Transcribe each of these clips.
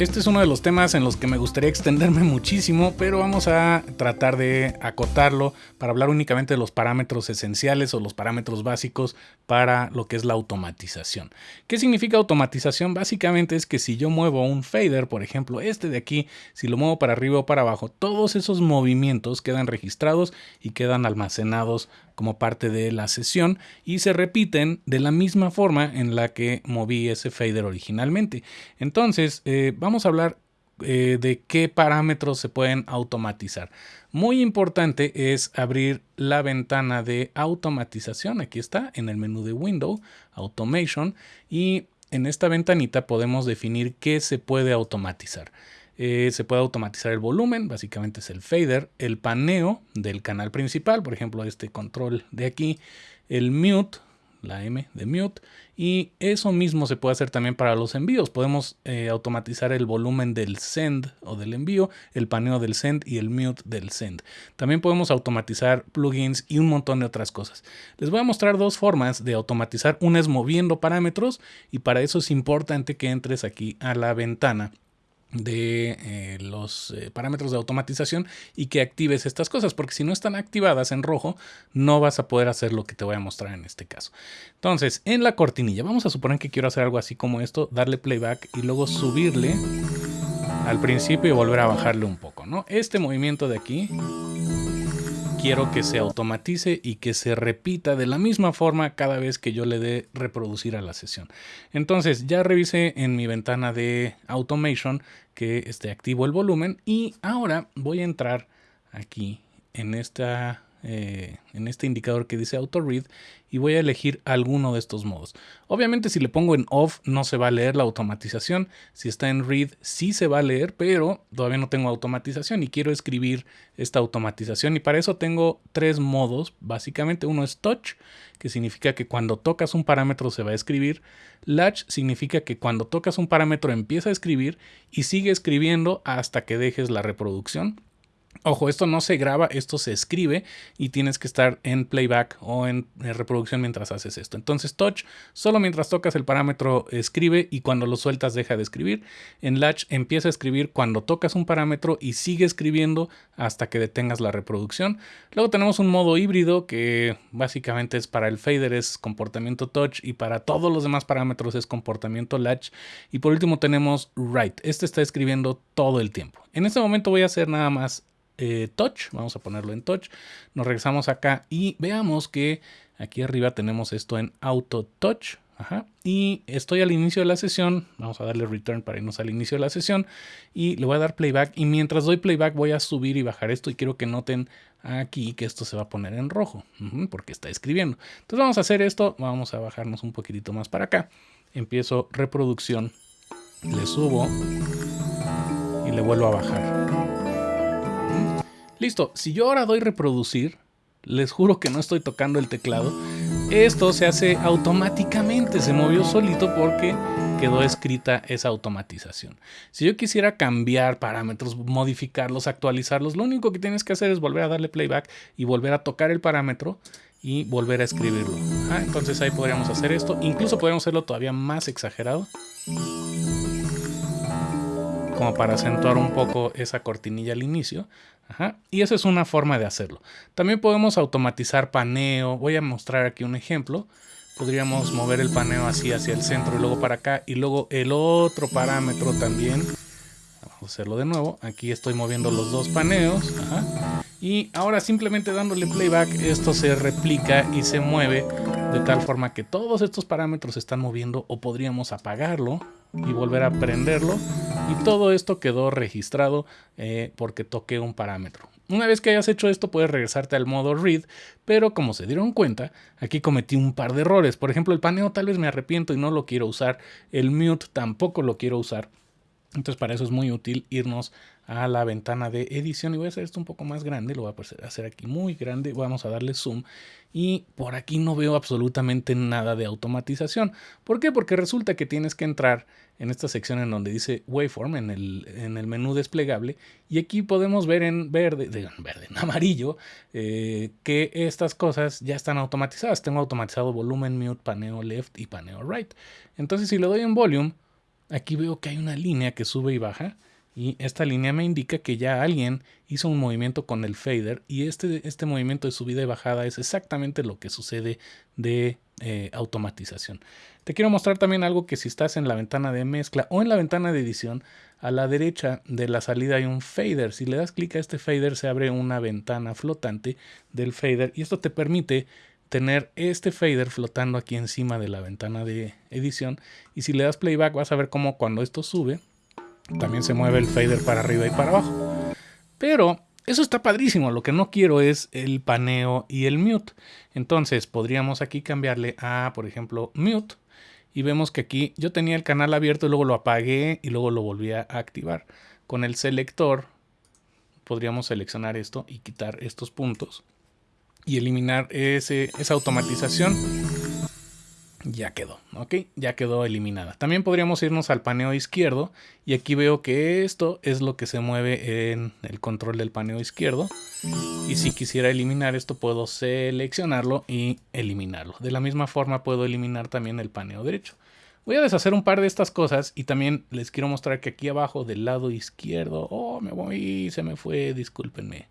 Este es uno de los temas en los que me gustaría extenderme muchísimo, pero vamos a tratar de acotarlo para hablar únicamente de los parámetros esenciales o los parámetros básicos para lo que es la automatización. ¿Qué significa automatización? Básicamente es que si yo muevo un fader, por ejemplo este de aquí, si lo muevo para arriba o para abajo, todos esos movimientos quedan registrados y quedan almacenados como parte de la sesión y se repiten de la misma forma en la que moví ese fader originalmente. Entonces, eh, vamos a hablar eh, de qué parámetros se pueden automatizar. Muy importante es abrir la ventana de automatización. Aquí está en el menú de Window, Automation, y en esta ventanita podemos definir qué se puede automatizar. Eh, se puede automatizar el volumen, básicamente es el fader, el paneo del canal principal, por ejemplo este control de aquí, el mute, la M de mute, y eso mismo se puede hacer también para los envíos. Podemos eh, automatizar el volumen del send o del envío, el paneo del send y el mute del send. También podemos automatizar plugins y un montón de otras cosas. Les voy a mostrar dos formas de automatizar. Una es moviendo parámetros y para eso es importante que entres aquí a la ventana de eh, los eh, parámetros de automatización y que actives estas cosas, porque si no están activadas en rojo, no vas a poder hacer lo que te voy a mostrar en este caso. Entonces, en la cortinilla, vamos a suponer que quiero hacer algo así como esto, darle playback y luego subirle al principio y volver a bajarle un poco, ¿no? Este movimiento de aquí quiero que se automatice y que se repita de la misma forma cada vez que yo le dé reproducir a la sesión. Entonces ya revisé en mi ventana de automation que esté activo el volumen y ahora voy a entrar aquí en esta eh, en este indicador que dice auto read y voy a elegir alguno de estos modos. Obviamente si le pongo en off no se va a leer la automatización, si está en read sí se va a leer, pero todavía no tengo automatización y quiero escribir esta automatización y para eso tengo tres modos, básicamente uno es touch, que significa que cuando tocas un parámetro se va a escribir, latch significa que cuando tocas un parámetro empieza a escribir y sigue escribiendo hasta que dejes la reproducción. Ojo, esto no se graba, esto se escribe y tienes que estar en playback o en, reproducción mientras haces esto. Entonces touch, solo mientras tocas el parámetro escribe y cuando lo sueltas deja de escribir. En latch empieza a escribir cuando tocas un parámetro y sigue escribiendo hasta que detengas la reproducción. Luego tenemos un modo híbrido que básicamente es para el fader es comportamiento touch y para todos los demás parámetros es comportamiento latch. Y por último tenemos write. Este está escribiendo todo el tiempo. En este momento voy a hacer nada más eh, touch, vamos a ponerlo en touch, nos regresamos acá y veamos que aquí arriba tenemos esto en auto touch, y estoy al inicio de la sesión, vamos a darle return para irnos al inicio de la sesión. Y le voy a dar playback. Y mientras doy playback voy a subir y bajar esto. Y quiero que noten aquí que esto se va a poner en rojo. Porque está escribiendo. Entonces vamos a hacer esto, vamos a bajarnos un poquitito más para acá, empiezo reproducción, le subo y le vuelvo a bajar. Listo, si yo ahora doy reproducir, les juro que no estoy tocando el teclado, esto se hace automáticamente, se movió solito porque quedó escrita esa automatización. Si yo quisiera cambiar parámetros, modificarlos, actualizarlos, lo único que tienes que hacer es volver a darle playback y volver a tocar el parámetro y volver a escribirlo. Ah, entonces ahí podríamos hacer esto. Incluso podríamos hacerlo todavía más exagerado como para acentuar un poco esa cortinilla al inicio. Y esa es una forma de hacerlo. También podemos automatizar paneo. Voy a mostrar aquí un ejemplo. Podríamos mover el paneo así hacia el centro y luego para acá. Y luego el otro parámetro también. Vamos a hacerlo de nuevo. Aquí estoy moviendo los dos paneos. Y ahora simplemente dándole playback, esto se replica y se mueve de tal forma que todos estos parámetros se están moviendo o podríamos apagarlo y volver a prenderlo y todo esto quedó registrado eh, porque toqué un parámetro. Una vez que hayas hecho esto puedes regresarte al modo read, pero como se dieron cuenta, aquí cometí un par de errores. Por ejemplo, el paneo tal vez me arrepiento y no lo quiero usar, el mute tampoco lo quiero usar. Entonces para eso es muy útil irnos a la ventana de edición y voy a hacer esto un poco más grande, lo voy a hacer aquí muy grande, vamos a darle zoom y por aquí no veo absolutamente nada de automatización. ¿Por qué? Porque resulta que tienes que entrar en esta sección en donde dice waveform en el, en el menú desplegable y aquí podemos ver en verde, en verde, en amarillo eh, que estas cosas ya están automatizadas. Tengo automatizado volumen, mute, paneo left y paneo right. Entonces si le doy en volume aquí veo que hay una línea que sube y baja y esta línea me indica que ya alguien hizo un movimiento con el fader y este, este movimiento de subida y bajada es exactamente lo que sucede de eh, automatización. Te quiero mostrar también algo que si estás en la ventana de mezcla o en la ventana de edición, a la derecha de la salida hay un fader. Si le das clic a este fader se abre una ventana flotante del fader y esto te permite tener este fader flotando aquí encima de la ventana de edición y si le das playback vas a ver cómo cuando esto sube también se mueve el fader para arriba y para abajo. Pero eso está padrísimo. Lo que no quiero es el paneo y el mute. Entonces podríamos aquí cambiarle a, por ejemplo, mute. Y vemos que aquí yo tenía el canal abierto y luego lo apagué y luego lo volví a activar. Con el selector podríamos seleccionar esto y quitar estos puntos y eliminar ese, esa automatización ya quedó, ¿ok? Ya quedó eliminada. También podríamos irnos al paneo izquierdo y aquí veo que esto es lo que se mueve en el control del paneo izquierdo. Y si quisiera eliminar esto puedo seleccionarlo y eliminarlo. De la misma forma puedo eliminar también el paneo derecho. Voy a deshacer un par de estas cosas y también les quiero mostrar que aquí abajo del lado izquierdo... Oh, me voy, se me fue, discúlpenme.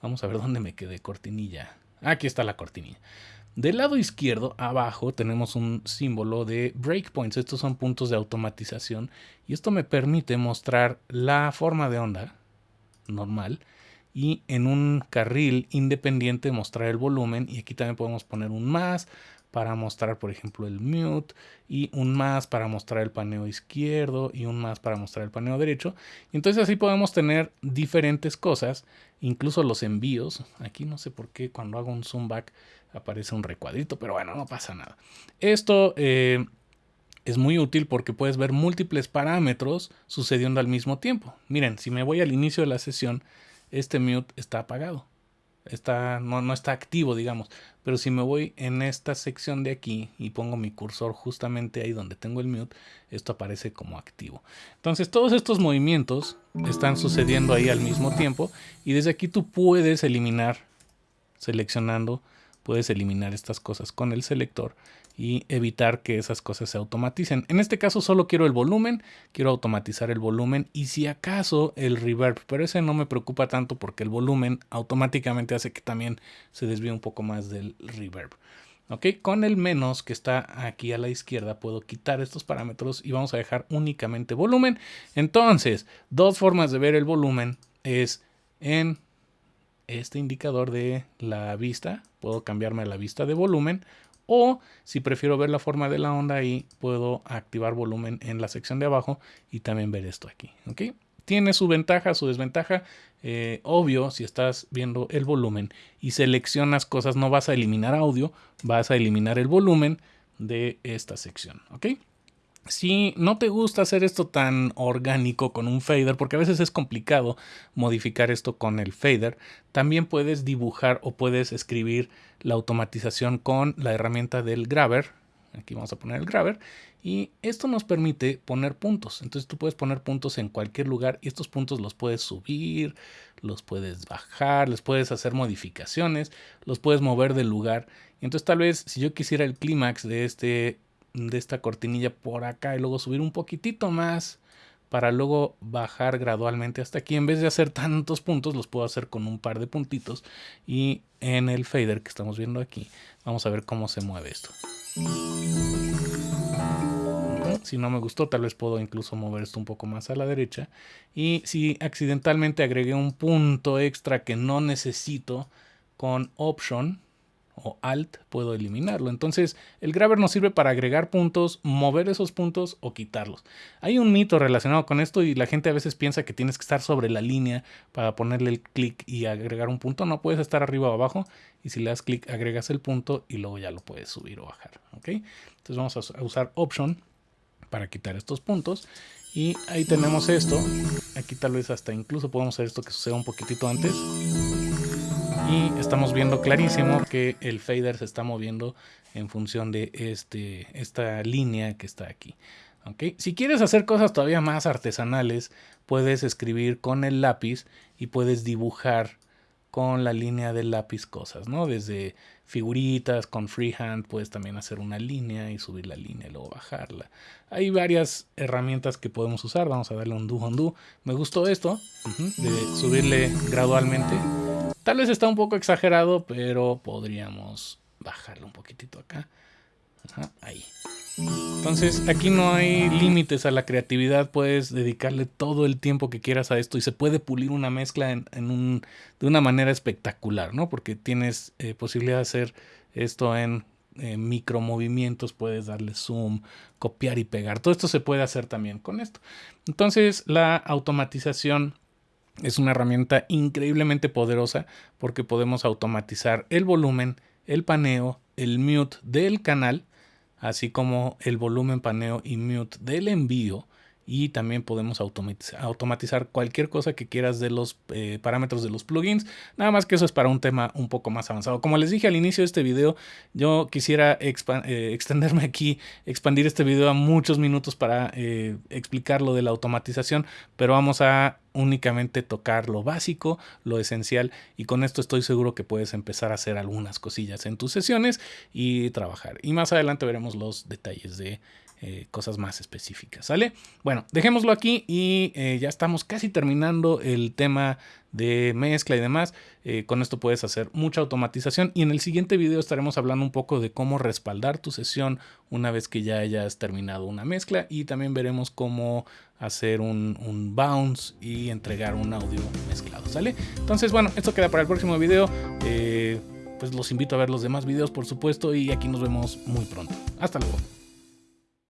Vamos a ver dónde me quedé, cortinilla. Aquí está la cortinilla. Del lado izquierdo, abajo, tenemos un símbolo de breakpoints. Estos son puntos de automatización y esto me permite mostrar la forma de onda normal y en un carril independiente mostrar el volumen y aquí también podemos poner un más para mostrar por ejemplo el mute y un más para mostrar el paneo izquierdo y un más para mostrar el paneo derecho. Entonces así podemos tener diferentes cosas incluso los envíos. Aquí no sé por qué cuando hago un zoom back aparece un recuadrito pero bueno no pasa nada. Esto eh, es muy útil porque puedes ver múltiples parámetros sucediendo al mismo tiempo. Miren si me voy al inicio de la sesión este mute está apagado está, no, no está activo, digamos. Pero si me voy en esta sección de aquí y pongo mi cursor justamente ahí donde tengo el mute, esto aparece como activo. Entonces todos estos movimientos están sucediendo ahí al mismo tiempo y desde aquí tú puedes eliminar, seleccionando, puedes eliminar estas cosas con el selector y evitar que esas cosas se automaticen. En este caso solo quiero el volumen, quiero automatizar el volumen y si acaso el reverb, pero ese no me preocupa tanto porque el volumen automáticamente hace que también se desvíe un poco más del reverb. ¿Ok? Con el menos que está aquí a la izquierda puedo quitar estos parámetros y vamos a dejar únicamente volumen. Entonces, dos formas de ver el volumen es en este indicador de la vista. Puedo cambiarme a la vista de volumen o si prefiero ver la forma de la onda ahí, puedo activar volumen en la sección de abajo y también ver esto aquí. Tiene su ventaja, su desventaja. Eh, obvio, si estás viendo el volumen y seleccionas cosas, no vas a eliminar audio, vas a eliminar el volumen de esta sección. Si no te gusta hacer esto tan orgánico con un fader, porque a veces es complicado modificar esto con el fader, también puedes dibujar o puedes escribir la automatización con la herramienta del Grabber. Aquí vamos a poner el Grabber. Y esto nos permite poner puntos. Entonces tú puedes poner puntos en cualquier lugar y estos puntos los puedes subir, los puedes bajar, les puedes hacer modificaciones, los puedes mover del lugar. Entonces tal vez si yo quisiera el clímax de este de esta cortinilla por acá y luego subir un poquitito más para luego bajar gradualmente hasta aquí. En vez de hacer tantos puntos, los puedo hacer con un par de puntitos. Y en el fader que estamos viendo aquí, vamos a ver cómo se mueve esto. Si no me gustó, tal vez puedo incluso mover esto un poco más a la derecha. Y si accidentalmente agregué un punto extra que no necesito con Option, o Alt puedo eliminarlo. Entonces el grabber nos sirve para agregar puntos, mover esos puntos o quitarlos. Hay un mito relacionado con esto y la gente a veces piensa que tienes que estar sobre la línea para ponerle el clic y agregar un punto. No puedes estar arriba o abajo y si le das clic agregas el punto y luego ya lo puedes subir o bajar. ¿ok? Entonces vamos a usar Option para quitar estos puntos. Y ahí tenemos esto. Aquí tal vez hasta incluso podemos hacer esto que suceda un poquitito antes y estamos viendo clarísimo que el fader se está moviendo en función de este, esta línea que está aquí. Si quieres hacer cosas todavía más artesanales, puedes escribir con el lápiz y puedes dibujar con la línea del lápiz cosas, ¿no? Desde figuritas con freehand, puedes también hacer una línea y subir la línea y luego bajarla. Hay varias herramientas que podemos usar. Vamos a darle un do undo. Me gustó esto, de subirle gradualmente. Tal vez está un poco exagerado, pero podríamos bajarlo un poquitito acá. ahí. Entonces aquí no hay límites a la creatividad, puedes dedicarle todo el tiempo que quieras a esto y se puede pulir una mezcla en, un, de una manera espectacular, ¿no? Porque tienes eh, posibilidad de hacer esto en micro movimientos, puedes darle zoom, copiar y pegar. Todo esto se puede hacer también con esto. Entonces la automatización es una herramienta increíblemente poderosa porque podemos automatizar el volumen, el paneo, el mute del canal así como el volumen, paneo y mute del envío. Y también podemos automatizar cualquier cosa que quieras de los eh, parámetros de los plugins. Nada más que eso es para un tema un poco más avanzado. Como les dije al inicio de este video, yo quisiera eh, extenderme aquí, expandir este video a muchos minutos para eh, explicar lo de la automatización. Pero vamos a únicamente tocar lo básico, lo esencial y con esto estoy seguro que puedes empezar a hacer algunas cosillas en tus sesiones y trabajar. Y más adelante veremos los detalles de eh, cosas más específicas, ¿sale? Bueno, dejémoslo aquí y eh, ya estamos casi terminando el tema de mezcla y demás. Eh, con esto puedes hacer mucha automatización y en el siguiente video estaremos hablando un poco de cómo respaldar tu sesión una vez que ya hayas terminado una mezcla y también veremos cómo hacer un, un bounce y entregar un audio mezclado, ¿sale? Entonces, bueno, esto queda para el próximo video. pues los invito a ver los demás videos, por supuesto, y aquí nos vemos muy pronto. Hasta luego.